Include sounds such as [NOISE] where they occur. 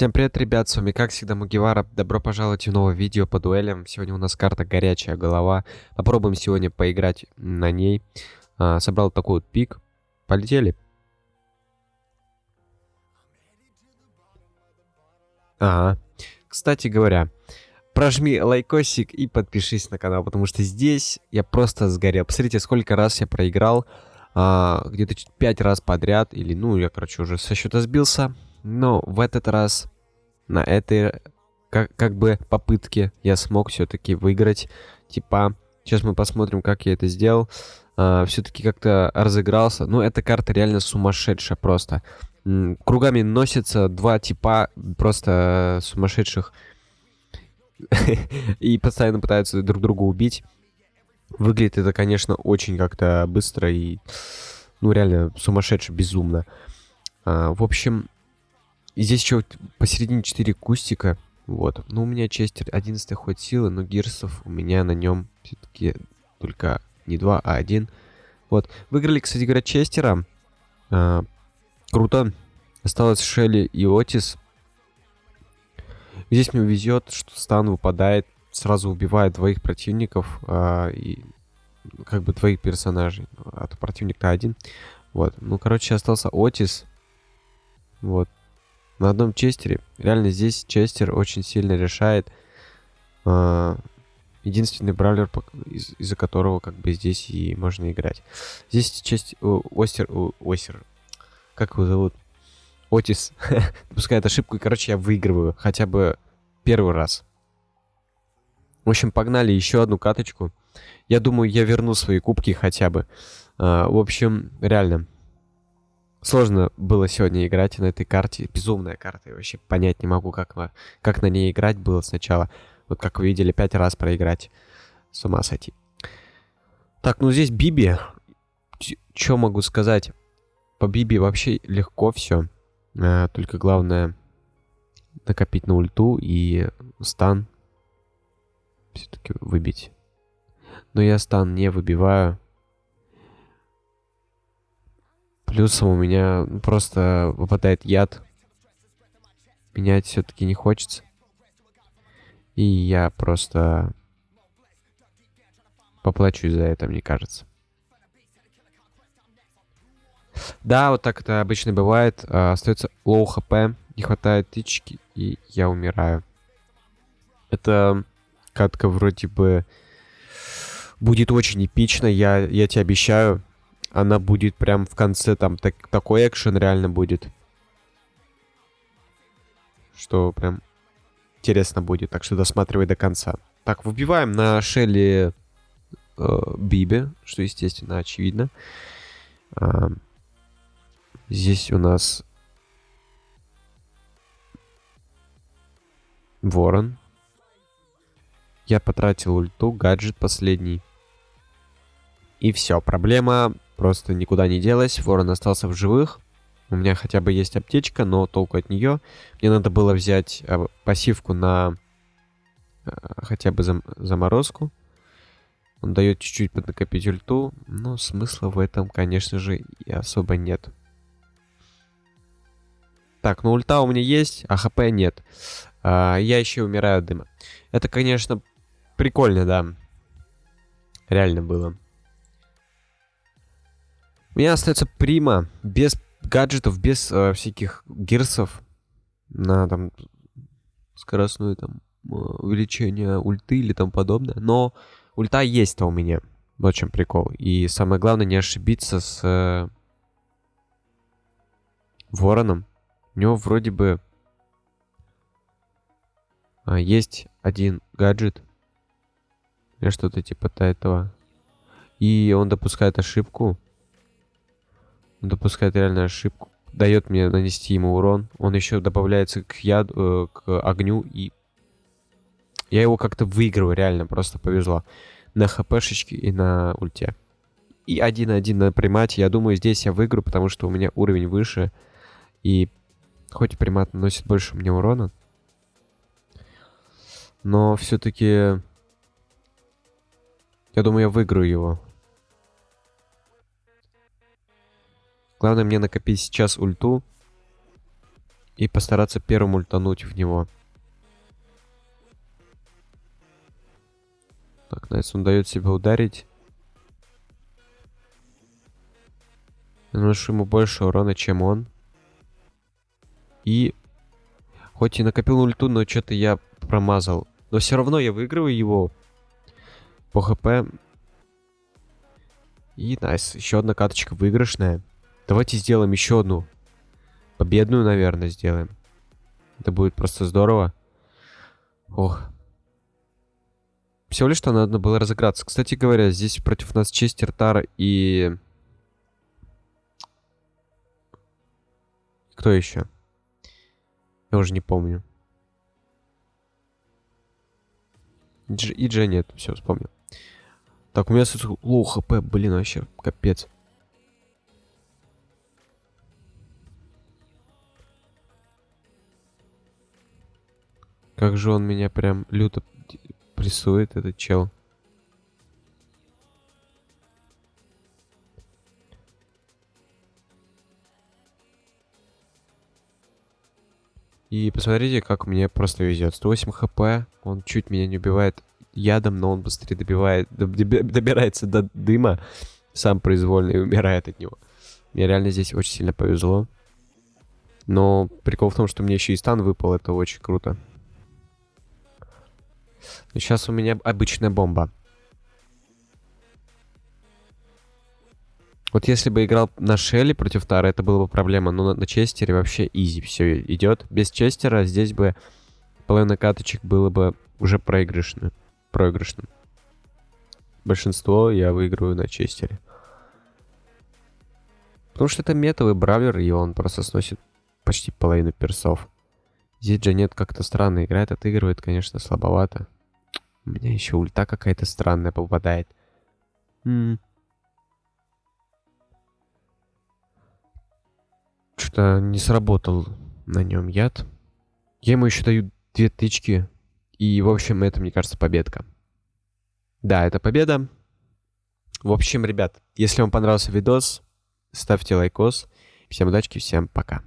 Всем привет, ребят, с вами как всегда Мугивара. Добро пожаловать в новое видео по дуэлям. Сегодня у нас карта горячая голова. Попробуем сегодня поиграть на ней. А, собрал такой вот пик. Полетели. Ага. Кстати говоря, прожми лайкосик и подпишись на канал, потому что здесь я просто сгорел. Посмотрите, сколько раз я проиграл. А, Где-то 5 раз подряд. Или, ну, я, короче, уже со счета сбился. Но в этот раз, на этой, как, как бы, попытке я смог все-таки выиграть. Типа, сейчас мы посмотрим, как я это сделал. А, все-таки как-то разыгрался. Ну, эта карта реально сумасшедшая просто. Кругами носятся два типа просто сумасшедших. [LAUGHS] И постоянно пытаются друг друга убить. Выглядит это, конечно, очень как-то быстро и, ну, реально сумасшедше, безумно. А, в общем, здесь еще посередине 4 кустика. Вот. Ну, у меня Честер 11 хоть силы, но Гирсов у меня на нем все-таки только не 2, а 1. Вот. Выиграли, кстати говоря, Честера. А, круто. Осталось Шелли и Отис. Здесь мне везет, что стан выпадает, сразу убивает двоих противников а, и как бы двоих персонажей. А то противник-то один. Вот. Ну, короче, остался Отис. Вот на одном честере. Реально здесь честер очень сильно решает. А, единственный бравлер, из- из-за которого как бы здесь и можно играть. Здесь честь... Остер... о, Осер. Как его зовут? Отис. [LAUGHS] Допускает ошибку, и, короче, я выигрываю. Хотя бы первый раз. В общем, погнали еще одну каточку. Я думаю, я верну свои кубки хотя бы. А, в общем, реально. Сложно было сегодня играть на этой карте. Безумная карта. Я вообще понять не могу, как, на- как на ней играть было сначала. Вот как вы видели, пять раз проиграть. С ума сойти. Так, ну здесь Биби. Что могу сказать? По Биби вообще легко все. только главное накопить на ульту и стан все-таки выбить. Но я стан не выбиваю. Плюсом у меня просто выпадает яд. Менять все-таки не хочется. И я просто поплачусь за это, мне кажется. Да, вот так это обычно бывает. А, остается low HP, не хватает тычки, и я умираю. Это катка вроде бы будет очень эпично, я, я тебе обещаю. Она будет прям в конце, там так, такой экшен реально будет. Что прям интересно будет, так что досматривай до конца. Так, выбиваем на Шелли э, Биби, что, естественно, очевидно. А, здесь у нас Ворон. Я потратил ульту, гаджет последний. И все, проблема просто никуда не делась. Ворон остался в живых. У меня хотя бы есть аптечка, но толку от нее. Мне надо было взять э, пассивку на э, хотя бы зам заморозку. Он дает чуть-чуть поднакопить ульту, но смысла в этом, конечно же, и особо нет. Так, ну ульта у меня есть, а хп нет. А, я еще умираю от дыма. Это, конечно, прикольно, да. Реально было. У меня остается прима без гаджетов, без э, всяких гирсов на там скоростное там э, увеличение ульты или там подобное. Но ульта есть-то у меня. Вот в чем прикол. И самое главное не ошибиться с э, вороном. У него вроде бы а, есть один гаджет. Или что-то типа этого. И он допускает ошибку. Он допускает реально ошибку. Дает мне нанести ему урон. Он еще добавляется к яду, э, к огню. И я его как-то выигрываю, реально. Просто повезло. На хпшечке и на ульте. И 1-1 на примате. Я думаю, здесь я выиграю, потому что у меня уровень выше. И хоть примат наносит больше мне урона. Но все-таки... Я думаю, я выиграю его. Главное мне накопить сейчас ульту. И постараться первым ультануть в него. Так, nice, он дает себя ударить. Наношу ему больше урона, чем он. И... Хоть и накопил ульту, но что-то я промазал. Но все равно я выигрываю его по хп. И найс, еще одна каточка выигрышная. Давайте сделаем еще одну. Победную, наверное, сделаем. Это будет просто здорово. Ох. Всего лишь что надо было разыграться. Кстати говоря, здесь против нас Честер, Тара и... Кто еще? Я уже не помню. И Джей нет, все, вспомнил. Так, у меня low HP, блин, вообще, капец. Как же он меня прям люто прессует, этот чел. И посмотрите, как мне просто везет. 108 хп, он чуть меня не убивает ядом, но он быстрее добивает, добирается до дыма сам произвольно и умирает от него. Мне реально здесь очень сильно повезло. Но прикол в том, что мне еще и стан выпал, это очень круто. Но сейчас у меня обычная бомба. Вот если бы играл на Шелли против Тара, это была бы проблема. Но на, на Честере вообще изи все идет. Без Честера здесь бы половина каточек было бы уже проигрышным. Проигрышным. Большинство я выиграю на Честере. Потому что это метовый бравлер, и он просто сносит почти половину персов. Здесь Джанет как-то странно играет, отыгрывает, конечно, слабовато. У меня еще ульта какая-то странная попадает. Что-то не сработал на нем яд. Я ему еще даю две тычки. И, в общем, это, мне кажется, победка. Да, это победа. В общем, ребят, если вам понравился видос, ставьте лайкос. Всем удачи, всем пока.